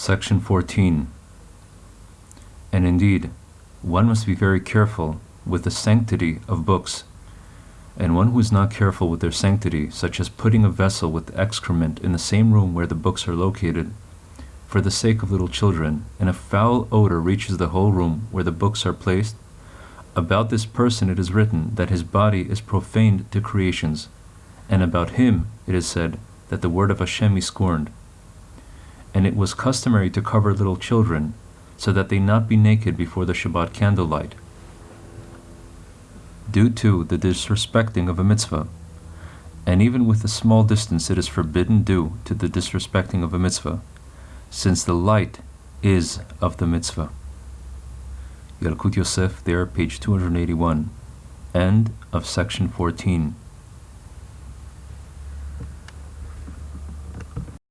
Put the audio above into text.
Section 14. And indeed, one must be very careful with the sanctity of books, and one who is not careful with their sanctity, such as putting a vessel with excrement in the same room where the books are located, for the sake of little children, and a foul odor reaches the whole room where the books are placed, about this person it is written that his body is profaned to creations, and about him it is said that the word of Hashem is scorned. And it was customary to cover little children, so that they not be naked before the Shabbat candlelight. Due to the disrespecting of a mitzvah, and even with a small distance it is forbidden due to the disrespecting of a mitzvah, since the light is of the mitzvah. Yalkut Yosef, there, page 281. End of section 14.